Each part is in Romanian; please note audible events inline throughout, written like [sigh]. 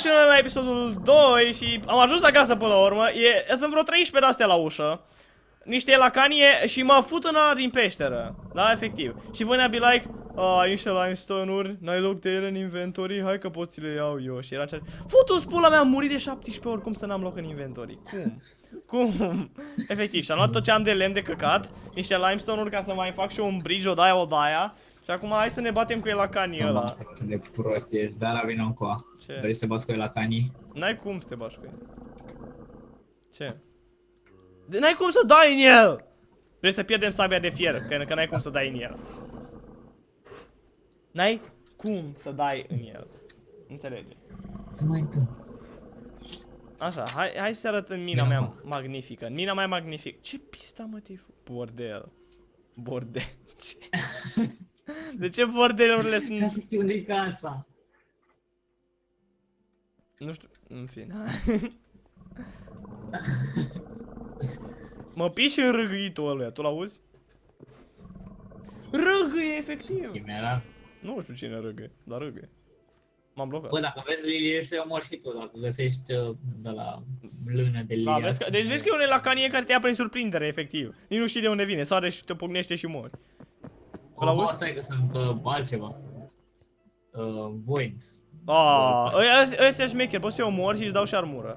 și noi la episodul 2 și am ajuns acasă până la urmă. E, sunt vreo 13 de-astea la ușă. Niște lacanie și mă fut în ala din peșteră. Da, efectiv. Și voi ne-a be like, a, ai niște limestone-uri, n-ai loc de ele în inventory, hai că pot ți le iau eu. Și era cel... Futu-ți pula mea, am murit de 17 ori, cum să n-am loc în inventory? Cum? Cum? Efectiv, și am luat tot ce am de lemn de căcat, niște limestone-uri ca să mai fac și eu un bridge, o daia, o daia. Și acum hai să ne batem cu el la canii ăla. De prost ești, dar la vină încoa. Ce? Vrei să bați cu el la canii? N-ai cum să te bași cu el. Ce? De- N-ai cum să dai în el! Vrei să pierdem sabia de fier, că, că n-ai cum să dai în el. N-ai cum să dai în el. Înțelege? Ce mai întâmplă? Așa, hai, hai să arăt în mina Bine, mea acum. magnifică. În mina mea magnifică. Ce pista mă te Bordel. Bordel. [laughs] Ce? [laughs] De ce bordelurile Ca sunt... să știu unde-i casa. Nu știu, în fine. [laughs] mă piși în râgâitul ăluia, tu l-auzi? Râgâie, efectiv. Chimera. Nu știu cine râgâie, dar râgâie. M-am blocat. Bă, dacă vezi lilie și omori și tu, dacă găsești uh, de la lână de Da, lilie. vezi că, deci vezi că e un elacanie care te ia prin surprindere, efectiv. Nici nu știi de unde vine, sare și te pocnește și mori. Îl Oh, auzi? stai că sunt uh, altceva. Uh, voids. Ah, ăia- ăia șmecher, poți să-i omori și îți dau și armură.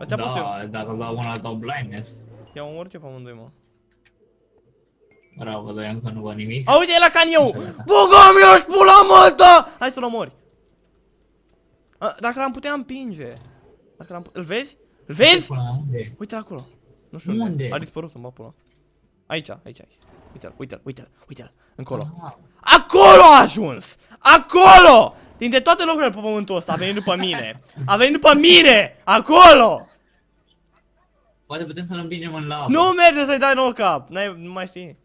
Ăsta poți să Da, dacă dau una dau blindness. i-am omorât eu pe amândoi, mă. Bravo, dar eu încă nu văd nimic. A, uite, e la caniu! Așa, gata. Bugam eu și pula măta! Hai să-l omori. A, dacă l-am putea împinge. Dacă l-am... Îl vezi? Îl vezi? Până la unde? Uite acolo. Nu știu Unde? A dispărut să-mi bag pula. Aici, aici, aici. Uite-l, uite-l, uite-l, uite-l. Încolo. Ah, Acolo a ajuns! Acolo! Dintre toate locurile pe pământul ăsta a venit după mine. A venit după mine! Acolo! Poate putem să-l împingem în lavă. Nu merge să-i dai nouă cap. N-ai, nu mai știi.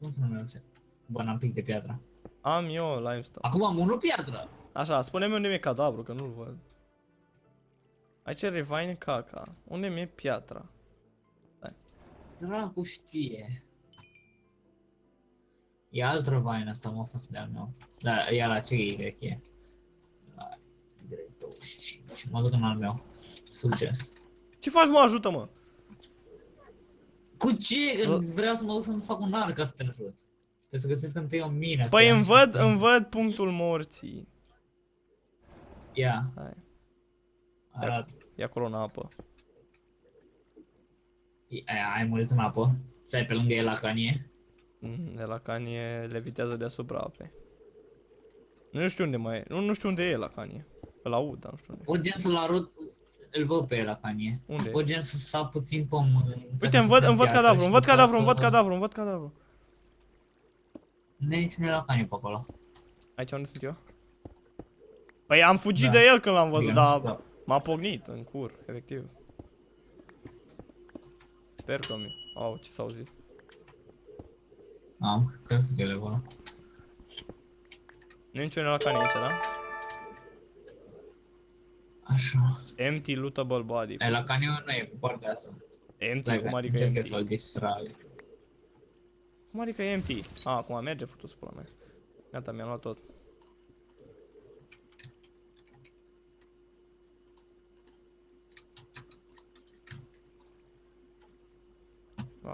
Cum să nu merge? Bă, n-am pic de piatră. Am eu limestone. Acum am unul piatră. Așa, spune-mi unde mi-e cadavru, că nu-l văd. Aici e Revine caca. Unde mi-e piatra? Dracu știe. E alt răvain asta, mă, fost de-al meu. Da, e la ce Y e. La Y25. Mă duc în al meu. Succes. Ce faci, mă? Ajută-mă! Cu ce? Că Bă. vreau să mă duc să-mi fac un arc ca să te ajut. Trebuie să găsesc întâi o mină. Păi să îmi am văd, și- îmi văd punctul morții. Ia, Hai, arată. e acolo în apă. Aia, ai murit în apă. Stai pe lângă el la canie. Mm, De la canie levitează deasupra apei. Nu știu unde mai e. Nu, nu știu unde e la canie. Îl aud, dar nu știu unde. Pot gen să-l arăt, îl văd pe el la canie. Unde? Pot gen să sap puțin pământ. Uite, îmi văd, îmi văd cadavru, îmi văd cadavru, îmi văd cadavru, îmi văd cadavru. Nu e niciunul la canie pe acolo. Aici unde sunt eu? Păi am fugit Da. de el când l-am văzut, Adică nu dar știu. m-a pognit în cur, efectiv. Sper că mi... Au, ce s-a auzit? Am, cred că e acolo. Nu e niciunul la canie aici, da? Așa. Empty lootable body. E, la canie nu e cu partea asta. Empty, Stai cum că adică încerc eu empty? să-l distrag. Cum adică empty? A, acum merge futus pula mea. Gata, mi-am luat tot.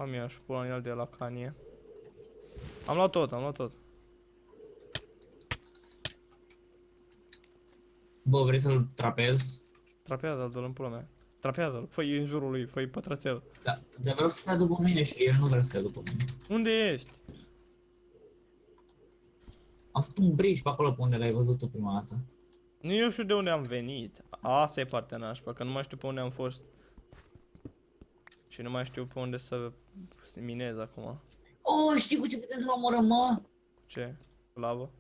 Am eu și pula în el de la canie. Am luat tot, am luat tot. Bă, vrei să-l trapez? Trapează-l, dă-l în pula mea. Trapează-l, fă în jurul lui, fă pătrățel. Da, dar vreau să stea după mine și el nu vrea să stea după mine. Unde ești? Am făcut un bridge pe acolo pe unde l-ai văzut tu prima dată. Nu eu știu de unde am venit. Asta e partea nașpa, că nu mai știu pe unde am fost. Și nu mai știu pe unde să minez acum. Oh, știi cu ce putem să-l omorăm, mă? Ce? Lavă?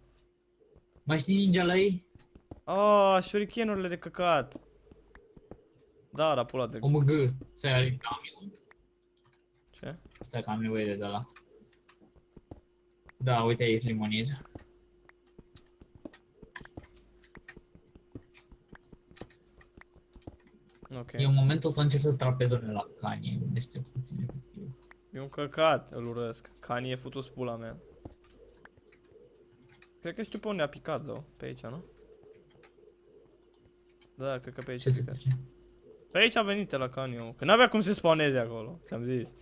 Mai știi ninja la ei? Ah, shurikenurile de căcat. Da, la pula de... OMG. Stai, are am eu. Ce? Stai că am nevoie de ăla. Da, uite aici limonid. Ok. E un moment o să încerc să trapez unde la canie, unde știu puțin efectiv. E un căcat, îl urăsc. Kanye e futus pula mea. Cred că știu pe unde a picat, două. Pe aici, nu? Da, cred că pe aici Ce a se picat. face? Pe aici a venit la canyon. Că n-avea cum să spawneze acolo, ți-am zis.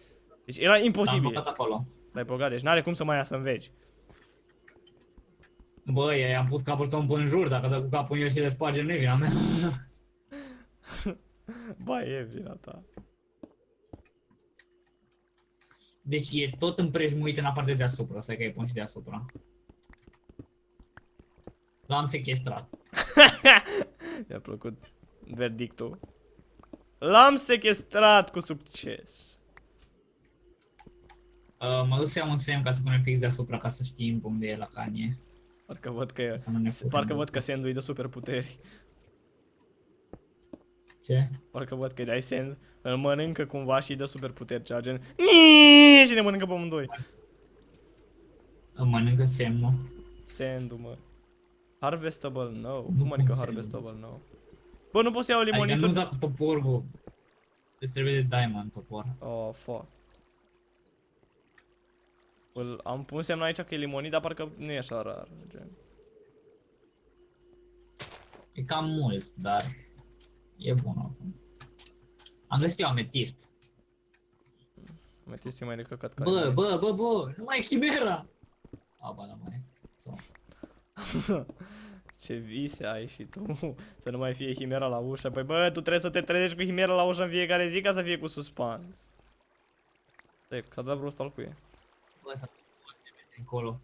Deci era Am imposibil. băgat acolo. L-ai băgat, deci n-are cum să mai iasă în veci. Bă, i-am pus capul tău în jur, dacă dă cu capul în el și le spargem, nu e vina mea. [laughs] [laughs] Ba, e vina ta. Deci e tot împrejmuit în afară de deasupra, stai că îi pun și deasupra. L-am sequestrat. [laughs] Mi-a plăcut verdictul. L-am sequestrat cu succes. Uh, mă duc să iau un semn ca să punem fix deasupra ca să știm unde e la canie. Parcă văd că, Să nu ne putem parcă duce. văd că Sandu îi dă superputeri. Ce? Parcă văd că îi dai Sand, îl mănâncă cumva și îi dă superputeri, cea gen "Niii!" și ne mănâncă pe amândoi. Îmi mănâncă semnul. Sandu, mă. Harvestable, no. Nu Cum mănâncă cum harvestable, no? Bă, nu pot să iau Adică nu limonitul? dacă topor, bă. Îți trebuie de diamond topor. Oh, fuck. Îl, am pus semn aici că e limonit, dar parcă nu e așa rar. Gen. E cam mult, dar e bun oricum. Am găsit eu ametist. Metistul e mai de căcat care Bă, bă, bă, bă, nu mai e chimera! A, ba, da, mai e. So. [laughs] Ce vise ai și tu, să nu mai fie Himera la ușă. Păi bă, tu trebuie să te trezești cu Himera la ușă în fiecare zi ca să fie cu suspans. Stai, cadavrul ăsta al cui e? Bă, s-a blocat încolo.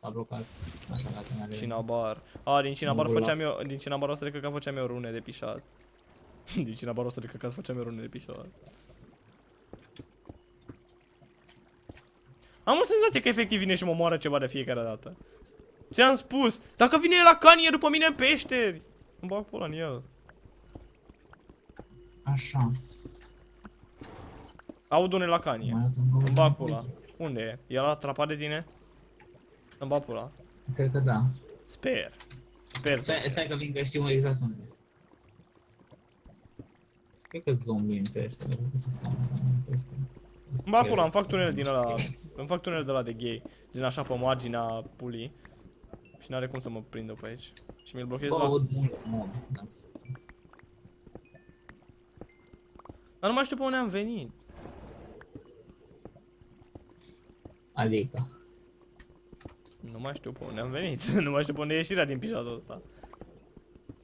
S-a blocat. Așa, gata, n-are. Cinabar. A, din Cinabar Nu făceam las. eu, din Cinabar ăsta de căcat făceam eu rune de pișat. [laughs] din Cinabar ăsta de căcat făceam eu rune de pișat. Am o senzație că efectiv vine și mă moară ceva de fiecare dată. Ți-am spus, dacă vine el la canie după mine în peșteri. Îmi bag pula în el. Așa. Aud unul la canie. Mai dat un Îmi bag pula. Unde e? E la atrapat de tine? Îmi bag pula. Cred că da. Sper. Sper să Stai, stai că vin că știu exact unde. E. Cred că zombie în pește. Îmi bag pula, îmi fac tunel din ăla. Îmi fac tunel de la de gay. Din așa pe marginea pulii. Și n-are cum să mă prindă pe aici. Și mi-l blochez Bă, la... aud mult mob. Da. Dar nu mai știu pe unde am venit. Adică. Nu mai știu pe unde am venit. [laughs] nu mai știu pe unde e ieșirea din pișatul ăsta.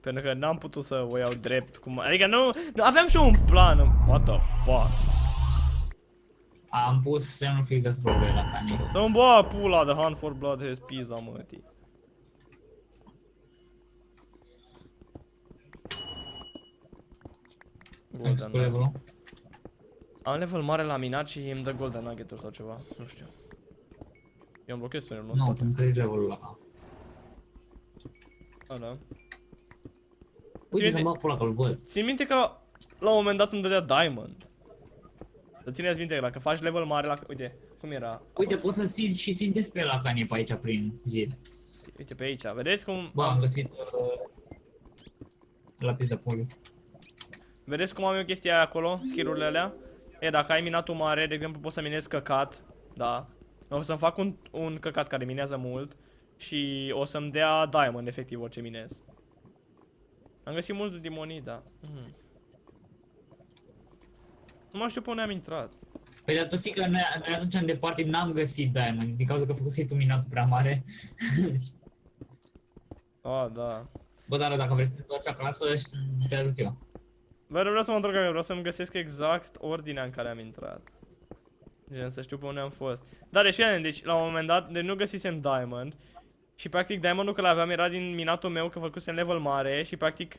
Pentru că n-am putut să o iau drept. Cum... Adică nu, nu... Aveam și eu un plan. What the fuck? Am pus semnul fix deasupra lui la canie. Să-mi bă pula de Hunt for Blood has pizza mătii. Ai pus Golden cu Nugget. levelul? Am level mare la minat și îmi dă Golden Nugget sau ceva. Nu știu. Eu am blocat tunelul Nu, ăsta. tu îmi treci levelul la Da, da. Uite Ține- să-mi bag pula că-l văd. Țin minte că la, la un moment dat îmi dădea Diamond. Să țineți minte că dacă faci level mare la... Uite, cum era? A Uite, fost- poți să ții și țin despre la canie pe aici prin zid. Uite pe aici, vedeți cum... Bă, am găsit uh, lapis de poliu. Vedeți cum am eu chestia aia acolo, skill-urile alea? E, dacă ai minatul mare, de exemplu, poți să minezi căcat, da. O să-mi fac un, un căcat care minează mult și o să-mi dea diamond, efectiv, orice minez. Am găsit mult dimonii, da. Mm. Nu mai știu pe unde am intrat. Păi dar tu știi că noi, noi atunci în departe n-am găsit diamond, din cauza că făcusei tu minatul prea mare. [laughs] Ah, da. Bă, dar dacă vrei să te întorci acasă, șt- te ajut eu. Bă, nu vreau să mă întorc acasă, vreau să-mi găsesc exact ordinea în care am intrat. Gen, să știu pe unde am fost. Dar deci, fii deci la un moment dat, deci nu găsisem diamond. Și practic diamondul că l-aveam era din minatul meu, că făcusem level mare și practic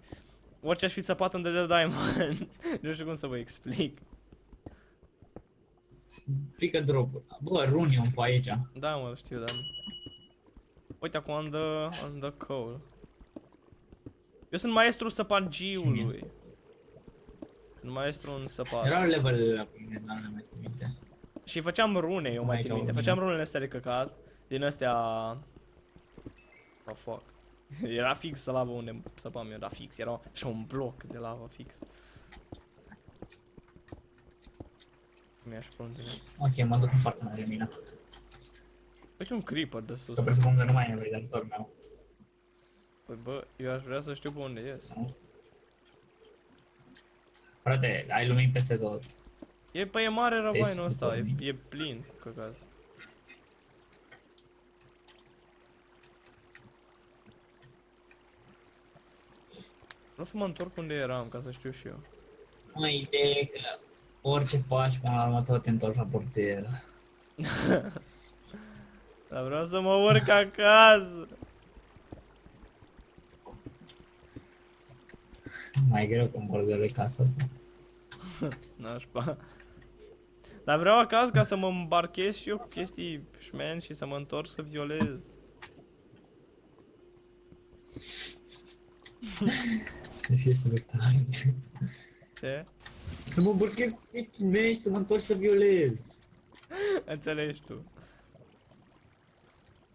orice aș fi țăpat îmi dădea diamond. [laughs] nu știu cum să vă explic. Pică drop Bă, runium pe aici. Da, mă, știu, dar... Uite, acum am the, am the coal. Eu sunt maestru săpagiului. Sunt maestru în săpat. Erau level la mine, dar nu mai țin minte. Și făceam rune, eu mai Mai țin ca minte. mine. Făceam runele astea de căcat. Din astea... Oh, fuck. [laughs] Era fix lava unde săpam eu, era fix. Era și un bloc de lava fix. Mi-aș plânge. Ok, mă duc în partea mea de mină. Uite și un creeper de sus. Că presupun că nu mai e nevoie de ajutorul meu. Păi bă, eu aș vrea să știu pe unde ies. Frate, ai lumini peste tot. E, păi e mare răvainul Deci, ăsta, e, după e plin, căcat. Vreau să mă întorc unde eram, ca să știu și eu. Mă, ideea e că orice faci până la urmă tot te întorci la bordel. [laughs] Dar vreau să mă urc acasă. Mai greu că în bordel e casa [laughs] ta. Nașpa. Dar vreau acasă ca să mă îmbarchez și eu cu chestii șmen și să mă întorc să violez. [laughs] Deci ești retard. Ce? Să mă burchez cu chestii mei și să mă întorci să violez. Înțelegi tu.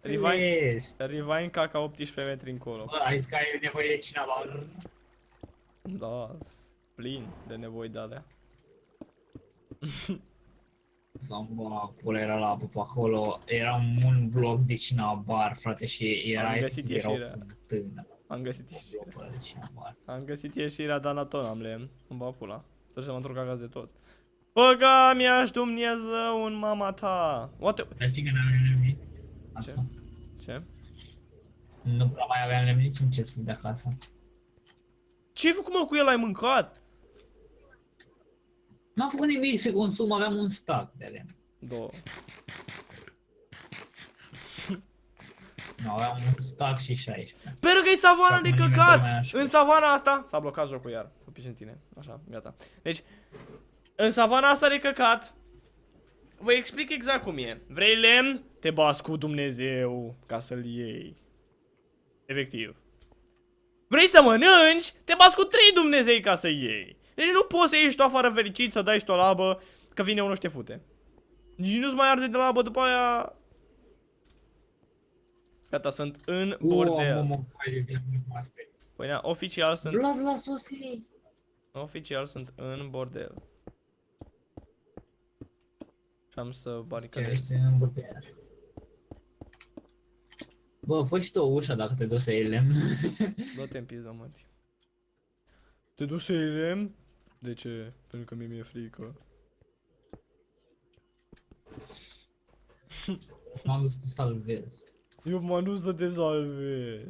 Rewind, Ești. rewind caca 18 metri încolo. Bă, ai zis că ai nevoie de cineva. Da, plin de nevoi de alea. [laughs] Sau bă, pula era la apă pe acolo, era un bloc de cinabar, frate, și era Am găsit efectiv, era o ieșirea. Fântână. Am găsit Un ieșirea. bloc ăla de cinabar. Am găsit ieșirea, dar la tot am lemn. Îmi va pula. Să să mă întorc acasă de tot. Băga mi-aș Dumnezeu în mama ta. What the... Dar știi că n-aveam lemnit? Asta. Ce? Nu prea mai aveam lemnit nici ce să de acasă. Ce-ai făcut mă cu el? Ai mâncat? N-am făcut nimic să consum, aveam un stack de lemn. Două. Nu, aveam un stack și 16. Pentru că e savana Și de acum nimeni căcat! nu mai așa. În savana asta... S-a blocat jocul iar. Cu piși în tine. Așa, gata. Deci, în savana asta de căcat... Vă explic exact cum e. Vrei lemn? Te bați cu Dumnezeu ca să-l iei. Efectiv. Vrei să mănânci? Te bați cu trei Dumnezei ca să iei. Deci nu poți să ieși tu afară fericit, să dai și tu o labă, că vine unul și te fute. Nici nu-ți mai arde de labă după aia... Gata, sunt în bordel. Uau, mă, mă, hai, de nu mă sperii. Păi na, oficial sunt, Las la sus, hei. oficial sunt în bordel. Și am să Chiar baricadez. ești în bordel. Bă, fă și tu o ușă dacă te duci să iei lemn. Dă-te în pizda, măti. Te duci să iei lemn? De ce? Pentru că mie mi-e frică. M-am dus să te salvez. Eu m-am dus să te salvez.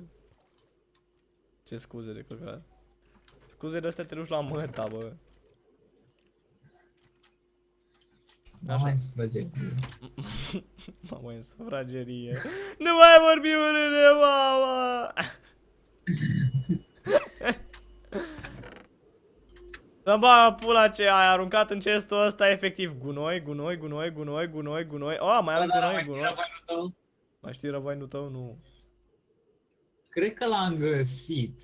Ce scuze de căcat. Scuze de astea te duci la măta, bă. Nu Așa. mai sfrăge. [laughs] Mamă, în sufragerie. nu mai vorbi urât mama! Să ba pula ce ai aruncat în cestul ăsta efectiv gunoi, gunoi, gunoi, gunoi, gunoi, gunoi. Oh, mai am gunoi, gunoi. Mai știi răvainul tău? Nu. Cred că l-am găsit.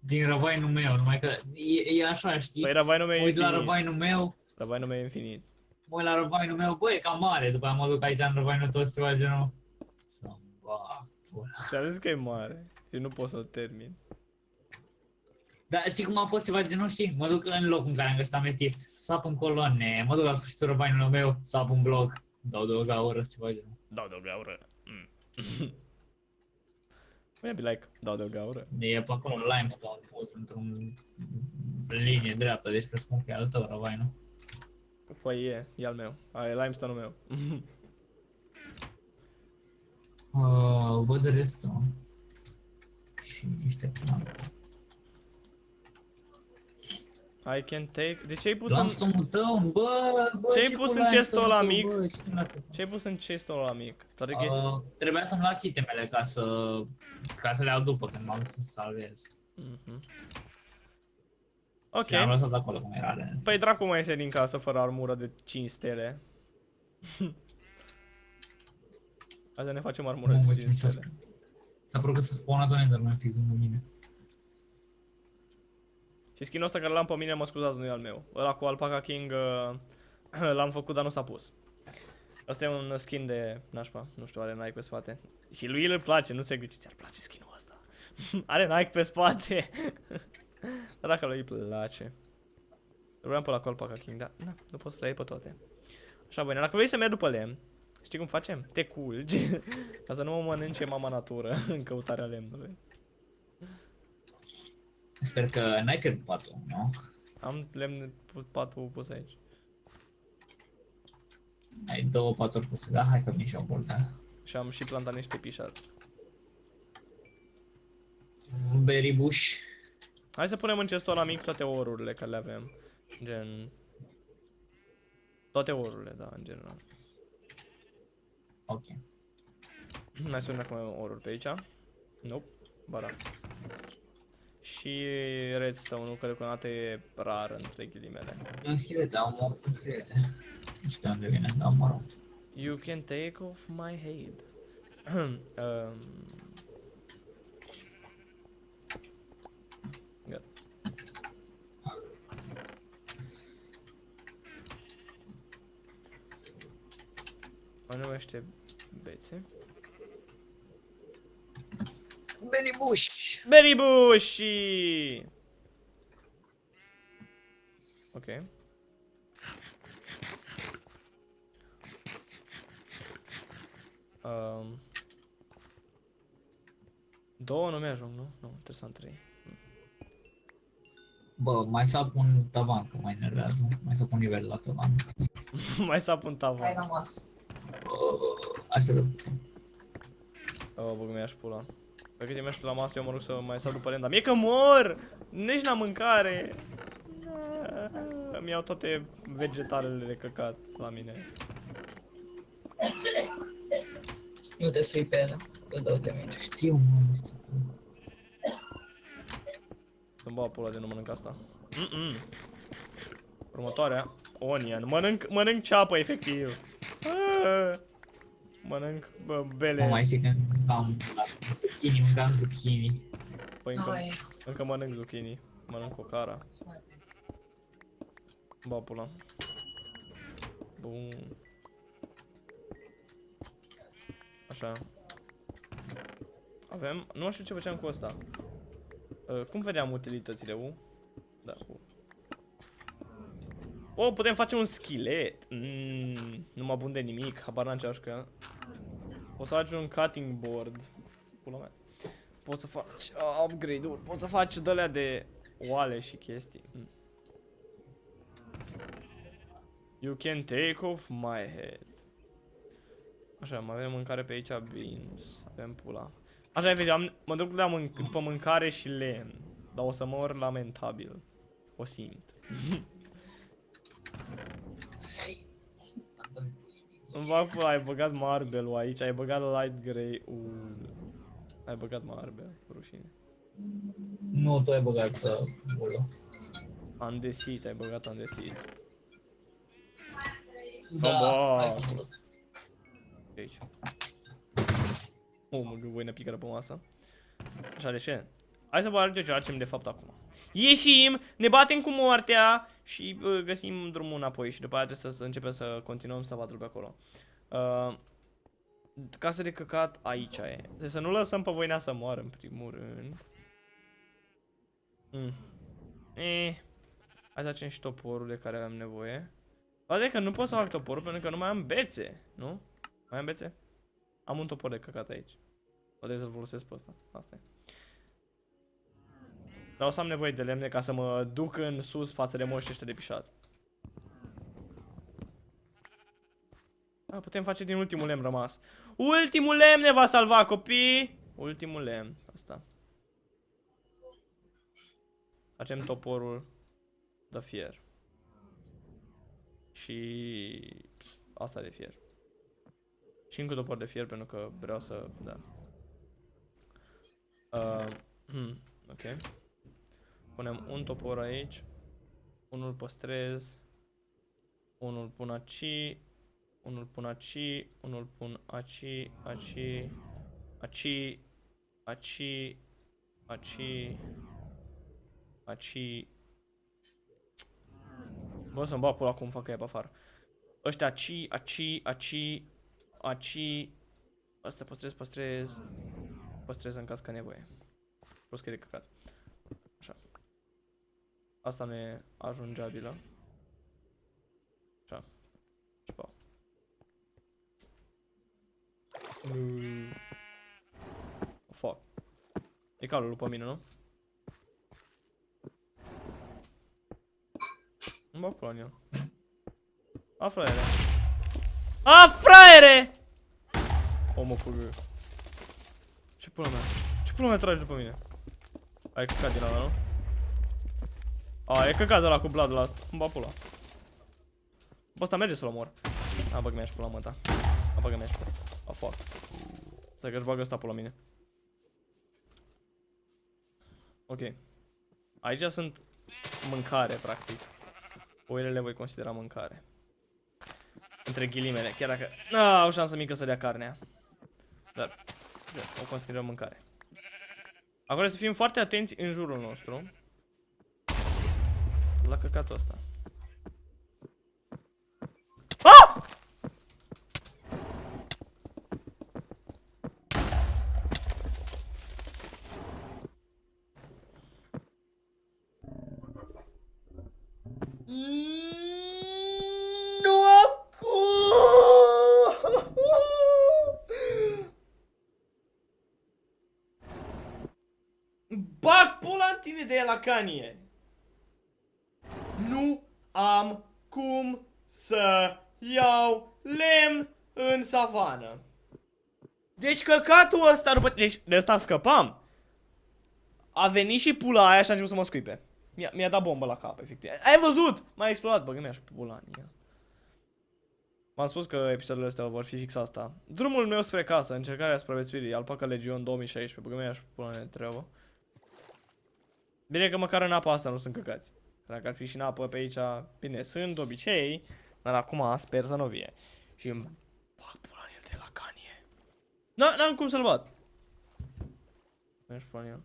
Din răvainul meu, numai că e, e așa, știi? Păi răvainul meu e uit la infinit. răvainul meu, Răvainul meu e infinit. mă uit la răvainul meu, băi, e cam mare, după aia mă duc aici în răvainul tău să ceva genul. Ți-am zis că e mare și nu pot să-l termin. Dar știi cum a fost ceva genul, știi? Mă duc în locul în care am găsit ametist, sap în coloane, mă duc la sfârșitul răvainului meu, sap în bloc, dau o gaură, ceva genul. Dau o gaură. Mm. Maybe like, dau de o gaură. E pe acolo limestone pus într-un linie dreaptă, deci presupun că e al tău răvainul. Păi e, e al meu. A, e limestone-ul meu. [laughs] Uh, văd restul. Și niște plante. I can take... De ce ai pus în... Limestone-ul tău, bă, bă, Ce-ai ce pus cu în chestul ăla limestone-ul mic? tău, bă, ce mi-a făcut? Ce ai pus în chestul ăla mic? Toate chestii... Uh, trebuia să-mi las itemele ca să, ca să le iau după când m-am dus să salvez. Mhm. Ok. Și am lăsat acolo cum era de Păi dracu mai iese din casă fără armură de 5 stele. [laughs] Hai să ne facem armură Mamă, de ce 5 mișto. stele. S-a părut că se spawna tot Enderman fix lângă mine. Și skin-ul ăsta care l-am pe mine, mă scuzați, nu e al meu. Ăla cu Alpaca King uh, [clears throat] l-am făcut, dar nu s-a pus. Asta e un skin de nașpa, nu știu, are Nike pe spate. Și lui îl place, nu se gândește, ți-ar place skin-ul ăsta. [laughs] are Nike pe spate. [laughs] dar dacă lui îi place. Vreau pe la cu Alpaca King, dar na, nu pot să le iei pe toate. Așa, bine, dacă vrei să merg după lemn, Știi cum facem? Te culgi [laughs] ca să nu mă mănânce mama natură în căutarea lemnului. Sper că n-ai căzut patul, nu? Am lemn pu- patul pus aici. Ai două paturi puse, da? Hai că vin și eu bolta. Și am și plantat niște pișat. Berry bush. Hai să punem în cestul ăla mic toate orurile care le avem. Gen... Toate orurile, da, în general. Ok. Mai spune dacă mai avem oruri pe aici. Nope. Ba da. Și redstone-ul, care deocamdată e rar, între ghilimele. Un schelete, am o un schelete. Nu știu de unde vine, dar mă rog. You can take off my head. [clears throat] um, gata. Mai numește bețe. Berry bush. Berry Bushi! Ok. Um, două nu mi-ajung, nu? Nu, trebuie să am trei. Bă, mai sap un tavan, că mă enervează. Mai sap un nivel la tavan. [laughs] Mai sap un tavan. rămas. Așa de puțin. Oh, băgă mi-aș pula. Pe cât mi-aș la masă, eu mă rog să mai sap după rând, dar mie că mor! Nici n-am mâncare! Îmi iau toate vegetalele de căcat la mine. Nu te sui pe ele. Îl dau de mine. Știu, mă, știu. Să-mi bag pula de nu mănânc asta. Mm -mm. Următoarea. Onion. Mănânc, mănânc ceapă, efectiv. Ah. Mănânc bă, bele. Mă mai zic că am zucchini, mâncam zucchini. Păi încă, încă mănânc zucchini. Mănânc o cara. Ba pula. Bun. Așa. Avem, nu știu ce făceam cu asta. Uh, cum vedeam utilitățile, U? Da, U. O, putem face un schelet. Mm, nu mă bun de nimic, habar n-am ce aș că. Poți să faci un cutting board. Pula mea. Poți să faci uh, upgrade-uri, poți să faci de de oale și chestii. Mm. You can take off my head. Așa, mai avem mâncare pe aici, beans, avem pula. Așa, vezi, am, mă duc la mânc după mâncare și lemn. Dar o să mor lamentabil. O simt. [laughs] Îmi fac pula, ai băgat marble aici, ai băgat light grey ul. Ai băgat marble, rușine. Nu, tu ai băgat uh, bolo. Andesit, ai băgat andesit. Da, bă. ai băgat. De aici. O, mă gâvoină picară pe masă. Așa, de ce? Hai să vă arăt eu ce facem de fapt acum. Ieșim, ne batem cu moartea și uh, găsim drumul înapoi și după aia trebuie să, să începem să continuăm să vadă pe acolo. Uh, casa de căcat aici e. Deci să nu lăsăm pe voina să moară în primul rând. Mm. Eh. Hai să facem și toporul de care avem nevoie. Poate că nu pot să fac toporul pentru că nu mai am bețe, nu? Mai am bețe? Am un topor de căcat aici. O trebuie să-l folosesc pe ăsta. Asta e. Dar o să am nevoie de lemne ca să mă duc în sus față de moștii ăștia de pișat. A, putem face din ultimul lemn rămas. Ultimul lemn ne va salva, copii! Ultimul lemn. Asta. Facem toporul de fier. Și... Asta de fier. Și încă topor de fier pentru că vreau să... Da. Uh, hmm, ok. Punem un topor aici. Unul păstrez. Unul pun aici. Unul pun aici. Unul pun aici. Aici. Aici. Aici. Aici. Aici. Bă, să-mi bag pula cum fac ea pe afară. Ăștia aici, aici, aici, aici. Asta păstrez, păstrez. Păstrez în caz că nevoie. Plus că e de căcat. Asta nu e ajungeabilă. Așa. Nu. Fuck. E calul după mine, nu? Nu mă pula în el. A, fraiere. A, fraiere! O, mă fugă. Ce pula mea? Ce pula mea tragi după mine? Ai căcat din ala, nu? A, e căcat de la cu blood la asta. Îmi ba pula. Bă, ăsta merge să-l omor. A, băg mi-aș pula mă ta. A, băg mi-aș pula. A, fuck. Stai că-și bagă ăsta pula mine. Ok. Aici sunt mâncare, practic. Oile le voi considera mâncare. Între ghilimele, chiar dacă... Na, o șansă mică să dea carnea. Dar, o considerăm mâncare. Acum să fim foarte atenți în jurul nostru. La căcatul ăsta. Ah! Nu acum! Bag pula în tine de la canie! Nu am cum să iau lemn în savană. Deci căcatul ăsta după... Deci de ăsta scăpam. A venit și pula aia și a început să mă scuipe. Mi-a mi dat bombă la cap, efectiv. Ai văzut? M-a explodat, bă, gândeam și pula în ea. M-am spus că episoadele astea vor fi fix asta. Drumul meu spre casă, încercarea supraviețuirii, Alpaca Legion 2016, bă, și pula mea treabă. Bine că măcar în apa asta nu sunt căcați. Dacă ar fi și în apă pe aici, bine, sunt de obicei, dar acum sper să nu vie. Și îmi bag pula în el de la canie. N-am cum să-l bat. Mergi pula în el.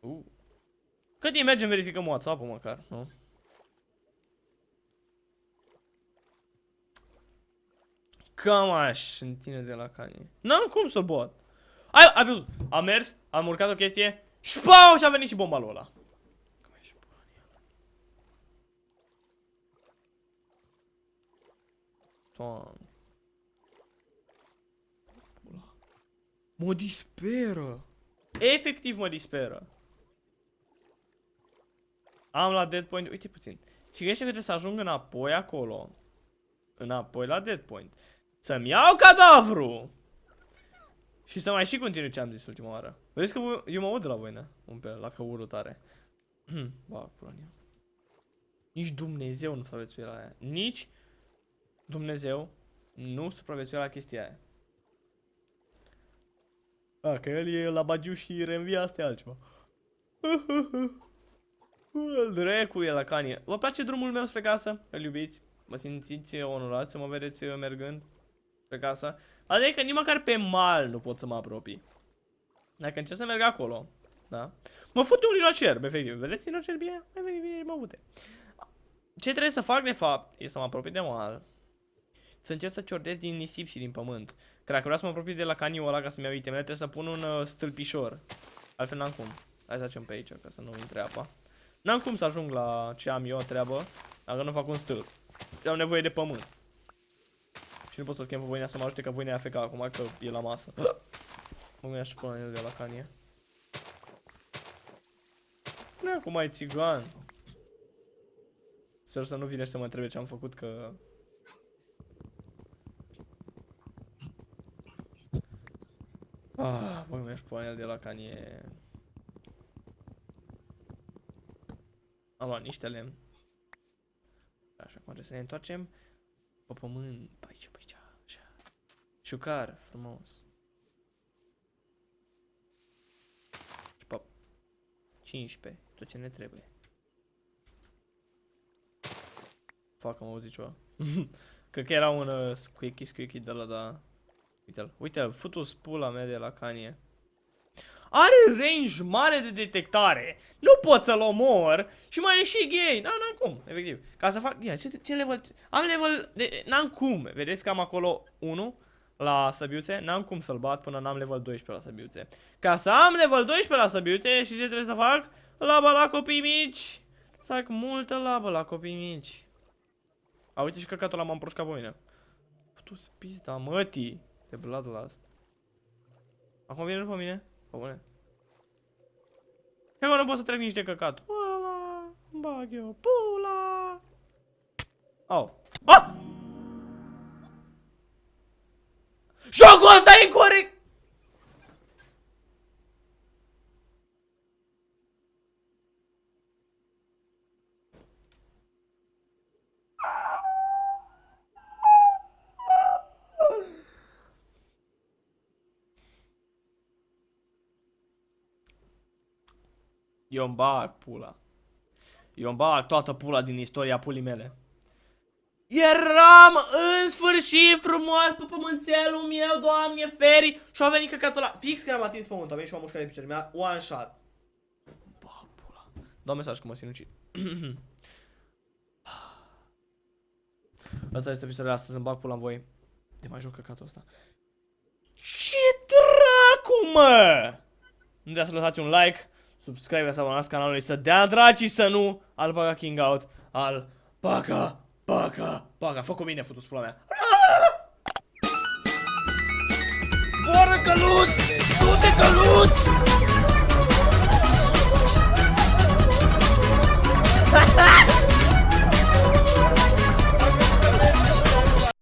Uh. Cât timp mergem, verificăm WhatsApp-ul măcar, nu? Cam aș în tine de la canie. N-am cum să-l bat. Ai, ai văzut, am mers, am urcat o chestie, șpau și a venit și bomba lui ăla. Doamne. Mă disperă. Efectiv mă disperă. Am la dead point, uite puțin. Și gândește că trebuie să ajung înapoi acolo. Înapoi la dead point. Să-mi iau cadavru! Și să mai și continui ce am zis ultima oară. Vedeți că eu mă aud de la voi, ne? Un pe la căurul tare. ba, pula Nici Dumnezeu nu supraviețuie la aia. Nici Dumnezeu nu supraviețuie la chestia aia. A, că el e la bagiu și reînvia asta e altceva. Dracu e la canie. Vă place drumul meu spre casă? Îl iubiți? Mă simțiți onorați să mă vedeți mergând spre casă? Adică nici măcar pe mal nu pot să mă apropii. Dacă încerc să merg acolo, da? Mă fute un rinocerb, efectiv. Vedeți rinocerbie? Mai veni, vine, mă fute. Ce trebuie să fac, de fapt, e să mă apropii de mal. Să încerc să ciordez din nisip și din pământ. Că dacă vreau să mă apropii de la caniul ăla ca să-mi iau itemele, trebuie să pun un uh, stâlpișor. Altfel n-am cum. Hai să facem pe aici, ca să nu intre apa. N-am cum să ajung la ce am eu treabă, dacă nu fac un stâlp. Am nevoie de pământ. Și nu pot să-l chem pe voinea să mă ajute, că voinea e acum, că e la masă. Mă gândeam și până el de la canie. Nu acum ai țigan. Sper să nu vine și să mă întrebe ce am făcut, că... Ah, băi, mi-aș pune el de la canie. Am luat niște lemn. Așa, acum trebuie să ne întoarcem pe pământ, pe aici, pe aici, așa. Șucar, frumos. Și pe 15, tot ce ne trebuie. Fac, am auzit ceva. [laughs] Cred că era un uh, squeaky, squeaky de la, da. Uite-l, uite-l, futu pula mea de la canie. Are range mare de detectare. Nu pot să-l omor și mai e și gay. N-am cum, efectiv. Ca să fac... Ia, ce, ce level... Am level... De... N-am cum. Vedeți că am acolo 1 la săbiuțe. N-am cum să-l bat până n-am level 12 la săbiuțe. Ca să am level 12 la săbiuțe și ce trebuie să fac? Labă la copii mici. Să fac multă labă la copii mici. A, uite și căcatul ăla m-am proșcat pe mine. Tu-ți pizda, mătii. De Bloodlust. Acum vine după mine? Pe bune. Că nu pot să trec nici de căcat. Pula, îmi bag eu, pula. Au. Ah! Jocul ăsta e incorrect! Eu îmi bag pula. Eu îmi bag toată pula din istoria pulii mele. Eram în sfârșit frumos pe pămânțelul meu, doamne feri Și a venit căcatul ăla, fix când am atins pământul, a venit și m-a mușcat de picior, mi-a one shot Bag pula Dau mesaj că mă sinucid [clears throat] Asta este episodul astăzi, îmi bag pula în voi De mai joc căcatul ăsta Ce dracu, mă! Nu trebuie să lăsați un like subscribe să abonați canalului, să dea draci să nu Alpaca King Out, Alpaca, Paca, Paca, fă cu mine, futus pula mea. Boră căluț! Du-te căluț! Ha [laughs] ha!